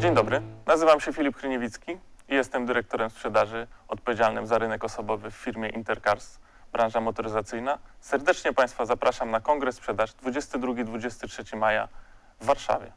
Dzień dobry, nazywam się Filip Kryniewicki i jestem dyrektorem sprzedaży odpowiedzialnym za rynek osobowy w firmie Intercars, branża motoryzacyjna. Serdecznie Państwa zapraszam na kongres sprzedaż 22-23 maja w Warszawie.